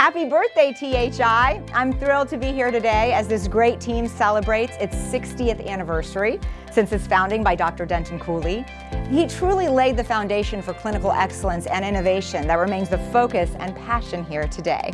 Happy birthday, THI! I'm thrilled to be here today as this great team celebrates its 60th anniversary since its founding by Dr. Denton Cooley. He truly laid the foundation for clinical excellence and innovation that remains the focus and passion here today.